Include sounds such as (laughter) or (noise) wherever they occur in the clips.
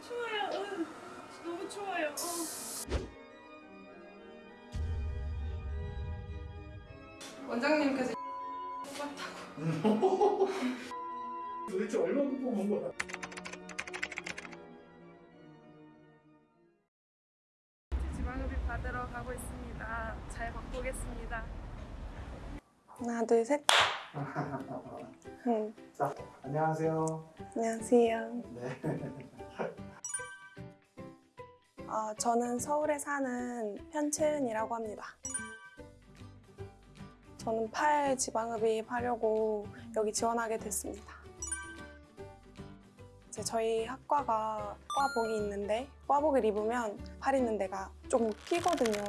추워요. 응. 너무 추워요. 어. 원장님께서 뽑았다고. (laughs) 도대체 얼마큼 뽑은 거야? 지방흡입 받으러 가고 있습니다. 잘 바꾸겠습니다. 하나, 둘, 셋. (laughs) 응. 자, 안녕하세요. 안녕하세요. 네. (laughs) 어, 저는 서울에 사는 현채은이라고 합니다. 저는 팔 지방흡입 하려고 여기 지원하게 됐습니다. 이제 저희 학과가 과복이 있는데 과복을 입으면 팔 있는 데가 조금 끼거든요.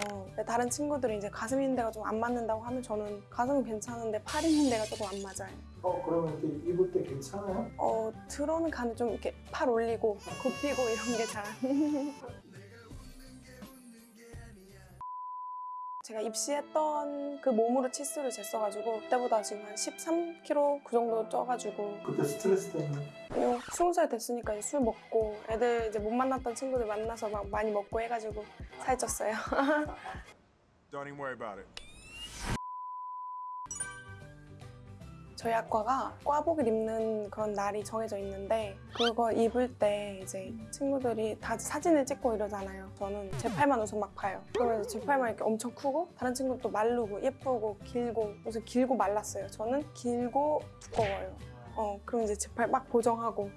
다른 친구들이 이제 가슴 있는 데가 좀 안 맞는다고 하면 저는 가슴은 괜찮은데 팔 있는 데가 조금 안 맞아요. 어, 그러면 이렇게 입을 때 괜찮아요? 어, 들어는 가는데 좀 이렇게 팔 올리고 굽히고 이런 게 잘. (laughs) 제가 입시했던 그 몸으로 치수를 쟀어가지고 그때보다 지금 한 13kg 그 정도 쪄가지고 그때 스트레스 때문에. 그냥 20살 됐으니까 이제 술 먹고 애들 이제 못 만났던 친구들 만나서 막 많이 먹고 해가지고 살쪘어요. (laughs) Don't even worry about it. 저희 학과가 과복을 입는 그런 날이 정해져 있는데 그거 입을 때 이제 친구들이 다 사진을 찍고 이러잖아요. 저는 제 팔만 우선 막 봐요. 그러면 이제 제 팔만 이렇게 엄청 크고 다른 친구도 마르고 예쁘고 길고 그래서 길고 말랐어요. 저는 길고 두꺼워요. 어 그럼 이제 제 팔 막 보정하고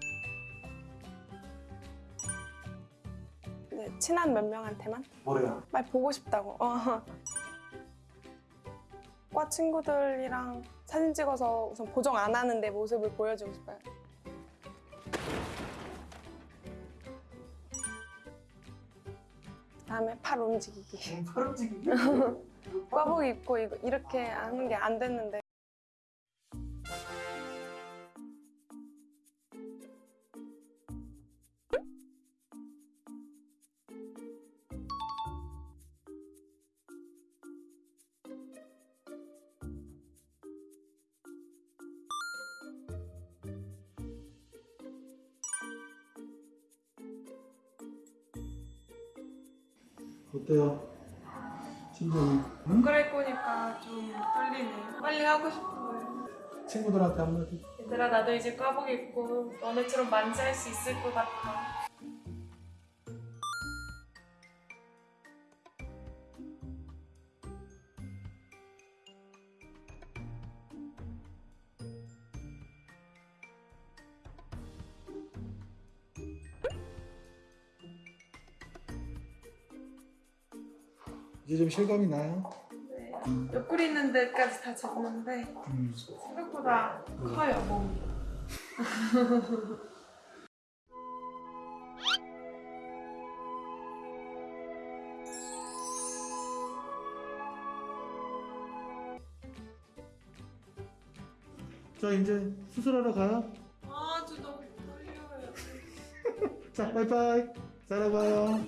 이제 친한 몇 명한테만 뭐래요? 말 보고 싶다고. 어. (laughs) 과 친구들이랑 사진 찍어서 우선 보정 안 하는 내 모습을 보여주고 싶어요. 다음에 팔 움직이기. 팔 움직이기? (laughs) 과복 입고 이거 이렇게 하는 게 안 됐는데. 어때요? 심정이? 못 응? 갈아입고 오니까 좀 떨리네요. 빨리 하고 싶어요. 친구들한테 한마디. 얘들아 나도 이제 과복 입고 너네처럼 만지할 수 있을 것 같아. 이제 좀 실감이 나요? 네. 옆구리 있는 데까지 다 쟀는데 음. 생각보다 커요 몸이. 자, 이제 수술하러 가요. 아, 저 너무 떨려요. (laughs) 자, 바이바이. 잘 봐요.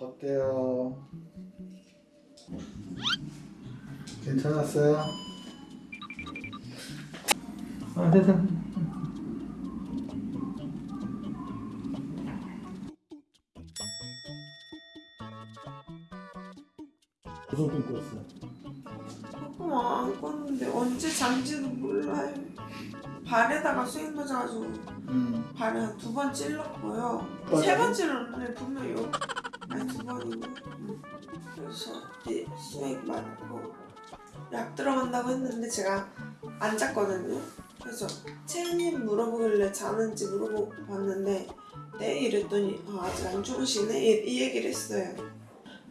어때요? 괜찮았어요? 아, 됐다. 무슨 꿈 꿨어? 조금 안 껐는데 언제 잔지도 몰라요. 발에다가 수액 맞아가지고 음. 발에 한두번 찔렀고요. 맞아요? 세번 찔렀는데 분명히 요 아니 두 번이고 음. 그래서 이제 수액 맞고 약 들어간다고 했는데 제가 안 잤거든요. 그래서 채은님 물어보길래 자는지 물어보고 봤는데 네 이랬더니 아, 아직 안 주무시네 이, 이 얘기를 했어요.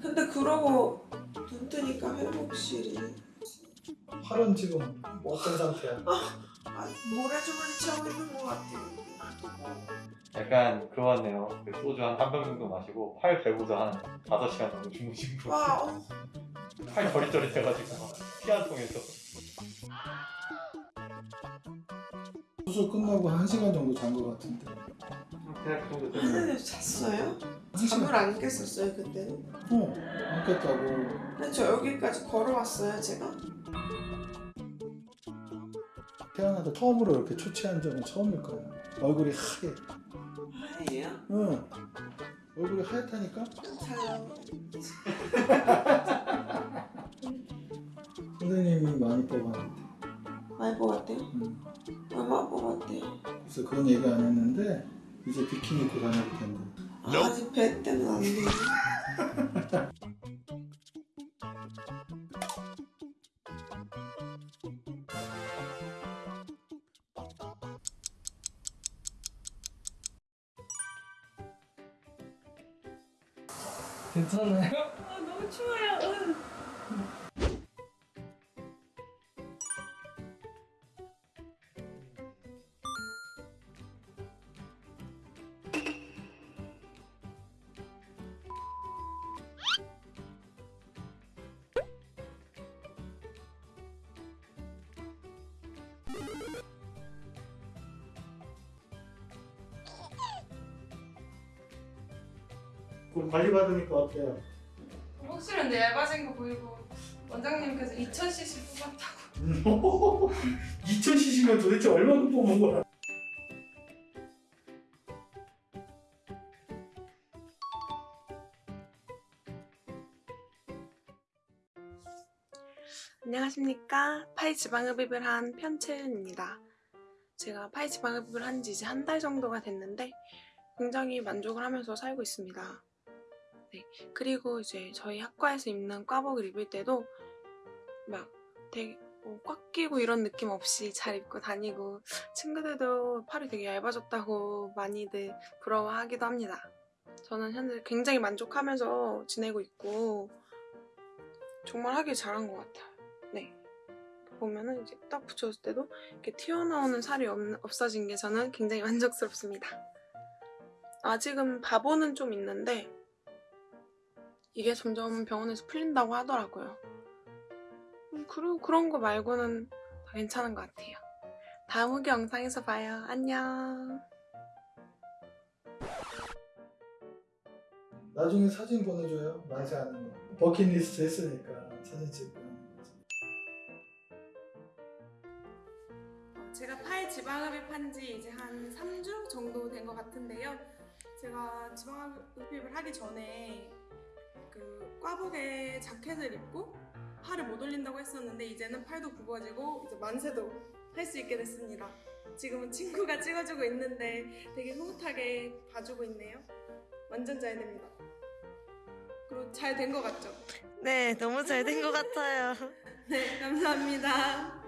근데 그러고 눈 뜨니까 회복실이 팔은 지금 어떤 상태야? 아, 모래주머니 채우고 있는 것 같아요. 약간 그거 같네요. 그 소주 한한병 정도 마시고 팔 베고서 한 5시간 정도 주무신 거. 와, 어, 팔 저릿저릿해가지고 피한 통에서. 수술 끝나고 한 시간 정도 잔 것 같은데. 그냥 그 정도 됐어요. 잤어요? 잠을 안 깼었어요 그때는? 어, 안 깼다고. 근데 저 여기까지 걸어왔어요 제가? 태어나서 처음으로 이렇게 초췌한 적은 처음일 거야. 얼굴이 하얘. 응. 얼굴이 하얗다니까? 잘 나와. 선생님이 많이 뽑았는데. 많이 뽑았대요? 응. 얼마 뽑았대요? 그래서 그건 얘기 안 했는데 이제 비키니 입고 다녀도 된다. 아직 배 때는 안 돼. (laughs) 괜찮아요? 아, 너무 추워요. 그럼 관리 받으니까 어때요? 확실히 근데 얇아진 거 보이고 원장님께서 2000cc 뽑았다고. (laughs) 2000cc면 도대체 얼마큼 뽑은 거야? 안녕하십니까. 파이 지방흡입을 한 편채은입니다. 제가 파이 지방흡입을 한 지 이제 한 달 정도가 됐는데 굉장히 만족을 하면서 살고 있습니다. 네. 그리고 이제 저희 학과에서 입는 과복을 입을 때도 막 되게 뭐 꽉 끼고 이런 느낌 없이 잘 입고 다니고 친구들도 팔이 되게 얇아졌다고 많이들 부러워하기도 합니다. 저는 현재 굉장히 만족하면서 지내고 있고 정말 하길 잘한 것 같아요. 네. 보면은 이제 딱 붙였을 때도 이렇게 튀어나오는 살이 없, 없어진 게 저는 굉장히 (laughs) 만족스럽습니다. 아직은 바보는 좀 있는데 이게 점점 병원에서 풀린다고 하더라고요. 음, 그리고 그런 거 말고는 다 괜찮은 것 같아요. 다음 후기 영상에서 봐요. 안녕. 나중에 사진 보내줘요. 만세 하는 거. 버킷리스트 했으니까 사진 찍고 하는 거지. 제가 팔 지방흡입 한 지 이제 한 3주 정도 된 것 같은데요. 제가 지방흡입을 하기 전에 그 꽈복에 자켓을 입고 팔을 못 올린다고 했었는데 이제는 팔도 굽어지고 이제 만세도 할 수 있게 됐습니다. 지금은 친구가 찍어주고 있는데 되게 흐뭇하게 봐주고 있네요. 완전 잘 됩니다. 그리고 잘 된 것 같죠? 네, 너무 잘 된 것 같아요. (laughs) 네, 감사합니다.